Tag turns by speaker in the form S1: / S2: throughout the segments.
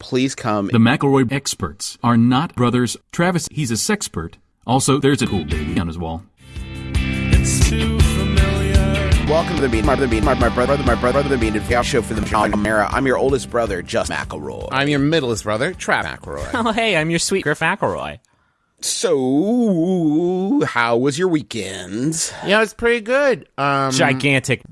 S1: please come.
S2: The McElroy experts are not brothers. Travis, he's a sexpert. Also, there's a cool baby on his wall.
S3: It's too familiar.
S1: Welcome to the Bean, my, the Bean, my, brother, my brother, my brother, the Bean, and show for the modern era. I'm your oldest brother, Just McElroy.
S4: I'm your middlest brother, Trav McElroy.
S5: Oh, hey, I'm your sweet Griff McElroy.
S1: So, how was your weekend?
S4: yeah, it's pretty good. Um,
S5: Gigantic,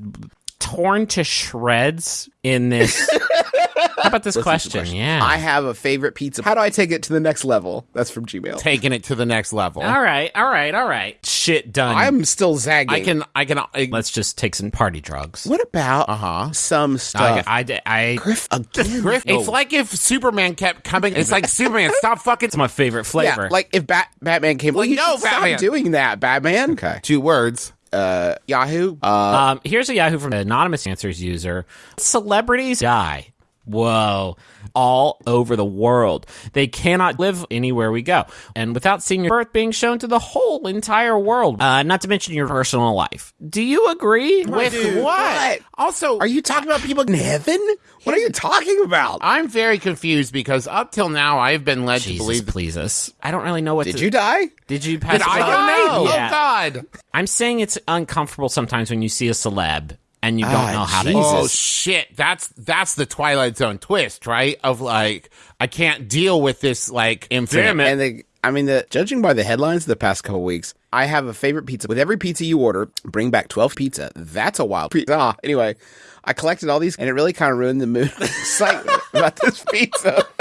S5: torn to shreds in this. How about this question? Yeah.
S1: I have a favorite pizza. How do I take it to the next level? That's from Gmail.
S4: taking it to the next level.
S5: all right, all right, all right. Shit done.
S1: I'm still zagging.
S4: I can, I can, I,
S5: Let's just take some party drugs.
S1: What about
S4: Uh-huh.
S1: some
S5: I,
S1: stuff?
S5: I, I,
S1: Griff again.
S4: Griff, it's like if Superman kept coming. It's like Superman, stop fucking.
S5: it's my favorite flavor.
S1: Yeah, like if Bat- Batman came. Well, you
S4: no,
S1: should stop
S4: Batman.
S1: doing that, Batman. Okay.
S4: Two words.
S1: Uh, Yahoo. Uh,
S5: Um, here's a Yahoo from an anonymous answers user. Celebrities die. Whoa. All over the world. They cannot live anywhere we go. And without seeing your birth being shown to the whole entire world, uh, not to mention your personal life. Do you agree?
S4: With what?
S1: what?
S4: Also,
S1: are you talking about people in heaven? What are you talking about?
S4: I'm very confused because up till now I've been led to believe.
S5: please us. I don't really know what
S1: Did
S5: to-
S1: you die?
S5: Did you pass
S4: Did I die?
S5: Yeah.
S4: Oh God!
S5: I'm saying it's uncomfortable sometimes when you see a celeb and you don't
S1: Ah,
S5: know how to.
S4: Oh shit! That's that's the Twilight Zone twist, right? Of like, I can't deal with this like infinite.
S5: Damn it.
S1: And the, I mean, the judging by the headlines of the past couple weeks, I have a favorite pizza. With every pizza you order, bring back twelve pizza. That's a wild pizza. Ah, anyway, I collected all these, and it really kind of ruined the mood excitement about this pizza.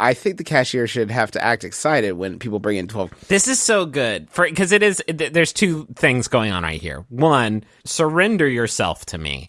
S1: I think the cashier should have to act excited when people bring in twelve.
S5: This is so good for because it is. th- There's two things going on right here. One, surrender yourself to me.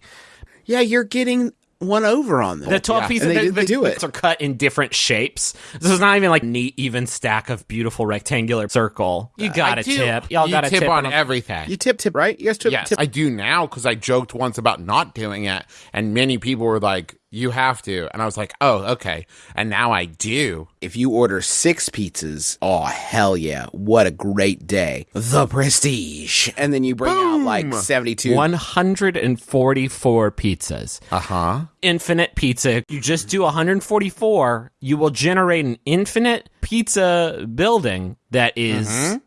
S1: Yeah, you're getting one over on them.
S5: The twelve
S1: Yeah.
S5: pieces
S1: and they,
S5: the,
S1: they do it.
S5: are cut in different shapes. This is not even like neat, even stack of beautiful rectangular circle. You uh,
S4: got
S5: a tip. Y'all got a
S4: tip,
S5: tip
S4: on
S5: a-
S4: everything.
S1: You tip tip right? You guys tip
S4: yes,
S1: tip.
S4: I do now because I joked once about not doing it, and many people were like, "You have to," and I was like, "Oh, okay," and now I do.
S1: if you order six pizzas, oh hell yeah, what a great day. The prestige. And then you bring out like 72.
S5: 144 pizzas.
S4: Uh huh.
S5: Infinite pizza. You just do 144, you will generate an infinite pizza building that is-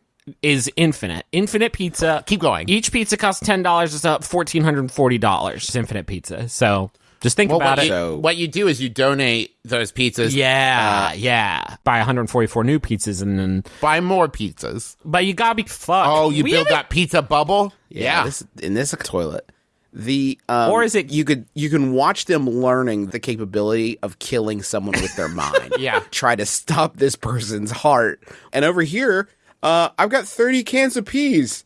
S5: is infinite. Infinite pizza.
S4: Keep going.
S5: Each pizza costs ten dollars. It's up fourteen hundred and forty dollars. It's infinite pizza. So just think
S4: Well,
S5: about
S4: what
S5: it.
S4: you,
S1: So-
S4: what you do is you donate those pizzas.
S5: yeah, yeah. Buy 144 new pizzas and then,
S4: Buy more pizzas.
S5: but you gotta be fucked.
S4: Oh, you
S5: We
S4: build that pizza bubble.
S1: yeah, This, in this toilet. The um,
S5: Or is it-
S1: you could you can watch them learning the capability of killing someone with their mind.
S4: Yeah.
S1: Try to stop this person's heart. And over here, uh, I've got 30 cans of peas.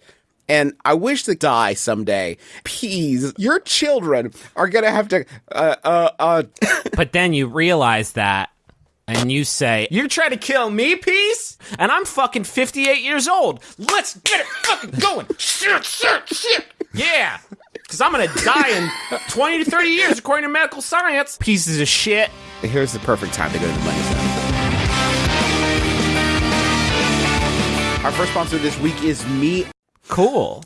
S1: And I wish to die someday. Peas, your children are gonna have to uh uh uh
S5: But then you realize that. And you say, You're trying to kill me, peace? And I'm fucking 58 years old. Let's get it fucking going. Shit, shit, shit. Yeah. Because I'm going to die in 20 to 30 years, according to medical science. Pieces of shit.
S1: Here's the perfect time to go to the money zone. Our first sponsor this week is me.
S5: Cool.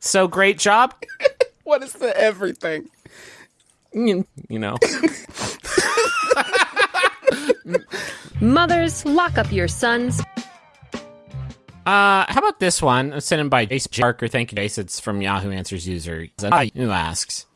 S5: so great job.
S1: What is the everything?
S5: You you know.
S6: Mothers, lock up your sons.
S5: Uh, how about this one? Sent in by Jason Parker. Thank you, Jason. It's from Yahoo Answers user who asks,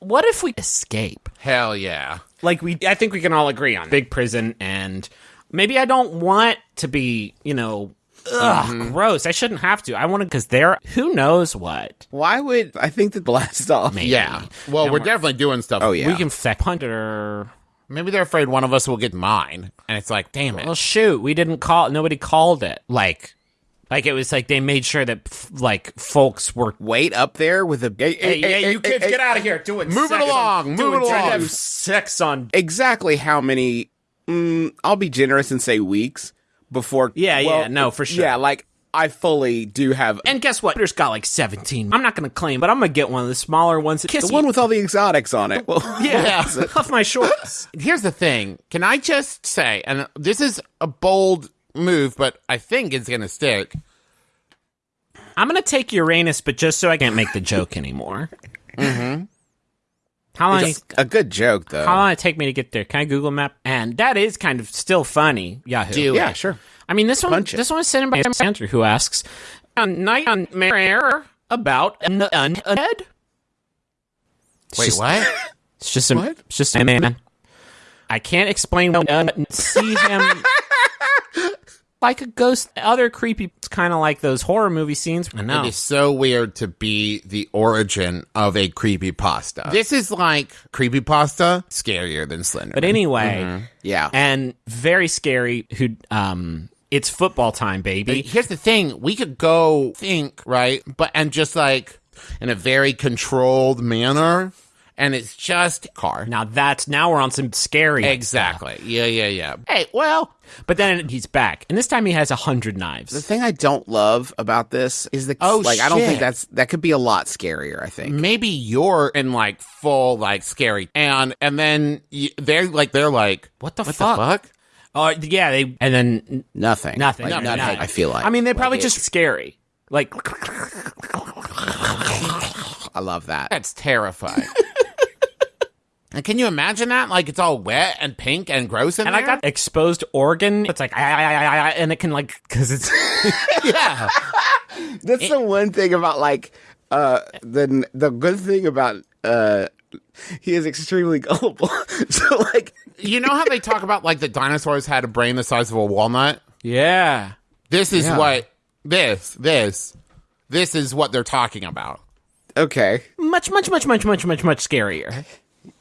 S5: "What if we escape?
S4: Hell yeah.
S5: Like we, I think we can all agree on big prison, and maybe I don't want to be, you know, ugh, gross. I shouldn't have to. I want to because there, who knows what?
S1: Why would I think that blast off?
S5: Maybe.
S4: Yeah. Well,
S5: And
S4: we're
S5: we're-
S4: definitely doing stuff.
S1: Oh yeah.
S5: We can feck punter.
S4: Maybe they're afraid one of us will get mine, and it's like, damn it.
S5: Well, shoot, we didn't call. Nobody called it. Like, like it was like they made sure that f- like folks were
S1: wait up there with a. Hey,
S5: Hey, hey, you kids, get out of here! Doing
S4: Move it
S5: sex
S4: along,
S5: on,
S4: move it along.
S5: have sex on.
S1: Exactly how many? Mm, I'll be generous and say weeks before.
S5: Yeah,
S1: well,
S5: yeah, no, for sure.
S1: Yeah, like I fully do have
S5: And guess what? There's got like 17. I'm not gonna claim, but I'm gonna get one of the smaller ones. Kiss
S1: the one with all the exotics on it. Well,
S5: yeah, off my shorts.
S4: Here's the thing. Can I just say, and this is a bold move, but I think it's going to stick.
S5: I'm gonna take Uranus, but just so I can't make the joke anymore. Mm-hmm. How long?
S1: It's a good joke though.
S5: How long it take me to get there? Can I Google Map? And that is kind of still funny. Yahoo.
S4: Do
S1: yeah,
S4: it.
S1: sure.
S5: I mean, this one.
S1: It.
S5: This one is sent in by Andrew, who asks, "A night on Mare about an undead."
S4: Wait,
S5: just-
S4: what?
S5: It's just a, It's just a man. I can't explain when uh, see him like a ghost. Other creepy. It's kind of like those horror movie scenes. I know.
S4: It is so weird to be the origin of a creepy pasta. This is like creepy pasta, scarier than Slender.
S5: But anyway,
S1: Yeah.
S5: and very scary. Who? Um, it's football time, baby.
S4: Here's the thing: we could go think right, but and just like in a very controlled manner, and it's just car.
S5: Now that's now we're on some scary.
S4: Exactly. Yeah, yeah, yeah. Hey, well,
S5: But then he's back, and this time he has a hundred knives.
S1: The thing I don't love about this is the
S4: Oh,
S1: like I don't think that's that could be a lot scarier. I think.
S4: maybe you're in like full like scary, and and then y they're like they're like,
S5: What the
S4: what
S5: fuck?
S4: the fuck?
S5: Oh yeah, they and then
S1: Nothing.
S5: nothing.
S1: Like,
S5: no,
S1: nothing,
S5: no.
S1: I feel like.
S5: I mean, they're
S1: Like,
S5: probably
S1: it-
S5: just scary. Like
S1: I love that.
S4: That's terrifying. and can you imagine that? Like it's all wet and pink and gross in
S5: and
S4: there.
S5: I got exposed organ. It's like and it can like because it's
S4: yeah.
S1: That's the one thing about like uh the the good thing about uh he is extremely gullible. so like
S4: You know how they talk about like the dinosaurs had a brain the size of a walnut?
S5: yeah.
S4: This is
S1: Yeah.
S4: what this this this is what they're talking about.
S1: okay.
S5: Much, much, much, much, much, much, much scarier.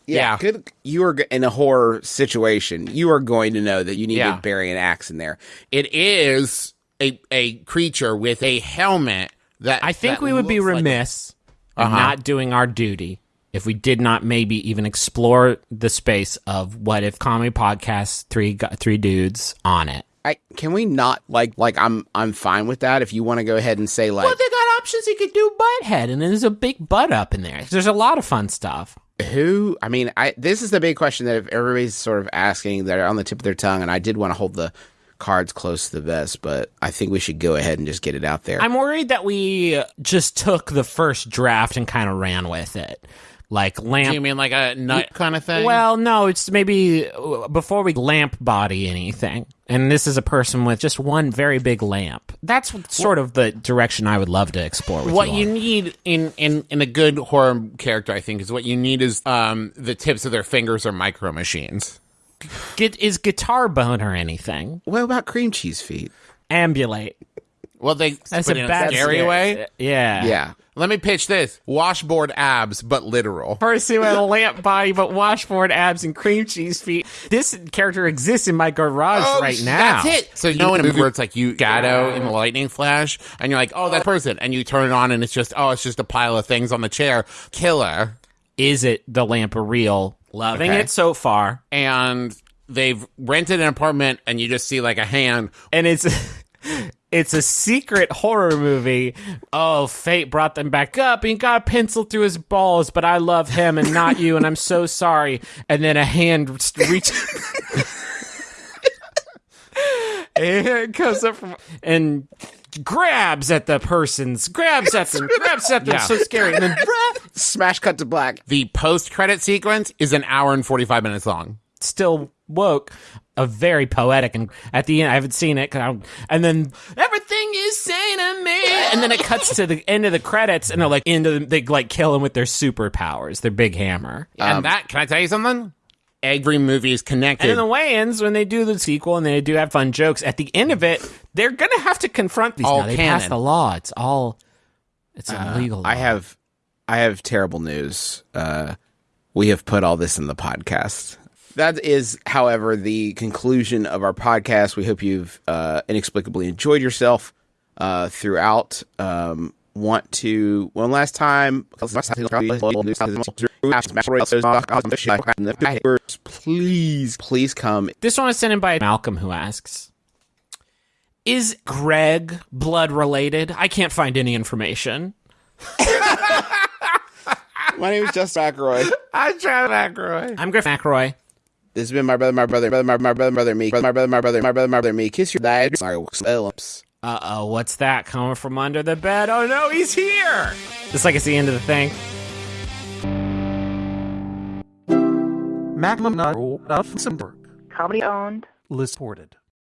S1: Yeah,
S4: Yeah.
S1: good. You are in a horror situation. You are going to know that you need
S4: Yeah.
S1: to bury an axe in there.
S4: It is a a creature with a helmet that
S5: I think
S4: that
S5: we would be
S4: looks like
S5: remiss in uh-huh. not doing our duty if we did not maybe even explore the space of what if comedy podcast three three dudes on it.
S1: I can we not like like I'm I'm fine with that. If you want to go ahead and say like
S5: Well, they got options. You could do butthead, and there's a big butt up in there. There's a lot of fun stuff.
S1: Who I mean I this is the big question that if everybody's sort of asking that are on the tip of their tongue, and I did want to hold the cards close to the vest, but I think we should go ahead and just get it out there.
S5: I'm worried that we just took the first draft and kind of ran with it, like lamp.
S4: Do you mean like a nut kind of thing?
S5: Well, no, it's maybe uh, before we lamp body anything. And this is a person with just one very big lamp. That's sort of the direction I would love to explore with
S4: what
S5: you.
S4: you need in, in in a good horror character, I think, is what you need is um the tips of their fingers are micro machines.
S5: Get, is guitar bone or anything?
S1: what about cream cheese feet?
S5: Ambulate.
S4: Well, they
S5: That's
S4: put
S5: a
S4: it in
S5: bad
S4: a scary
S5: scare-
S4: way.
S5: Yeah.
S1: Yeah.
S4: Let me pitch this: washboard abs, but literal.
S5: Person with a lamp body but washboard abs and cream cheese feet. This character exists in my garage oh, right now.
S4: Oh, That's it. So you know in a movie where it's like you Gato in the lightning flash, and you're like, oh, that person, and you turn it on, and it's just, oh, it's just a pile of things on the chair. Killer.
S5: Is it the lamp a real? Loving
S1: Okay.
S5: it so far.
S4: And they've rented an apartment, and you just see like a hand.
S5: and it's it's a secret horror movie. Oh, fate brought them back up. He got a pencil through his balls, but I love him and not you, and I'm so sorry. And then a hand reaches. and it goes up from and grabs at the person's grabs at them grabs at them
S4: Yeah.
S5: so scary and then
S1: Smash cut to black.
S4: The post credit sequence is an hour and forty five minutes long.
S5: still woke a very poetic and at the end i haven't seen it 'cause I, and then everything you say to me and then it cuts to the end of the credits and they're like into the, they like kill him with their superpowers their big hammer
S4: and that, can I tell you something? Every movie is
S5: and
S4: connected.
S5: in the way-ins when they do the sequel and they do have fun jokes at the end of it they're gonna have to confront these
S4: All
S5: now they
S4: canon.
S5: passed the law it's all it's illegal
S1: I have I have terrible news. Uh, we have put all this in the podcast. That is, however, the conclusion of our podcast. We hope you've uh, inexplicably enjoyed yourself uh, throughout. Um, want to one last time? Please, please come.
S5: this one is sent in by malcolm who asks is greg blood related i can't find any information
S1: My name is Justin McElroy.
S4: I tried McElroy.
S5: i'm griff mcelroy
S1: This has been my brother, my brother, brother, my my brother, brother, me, my brother, my brother, my brother, my brother, me. Kiss your dad. Sorry, Phillips.
S5: Uh oh, what's that coming from under the bed? Oh no, he's here! It's like it's the end of the thing.
S2: Maximum of
S7: Comedy owned.
S2: Lisported.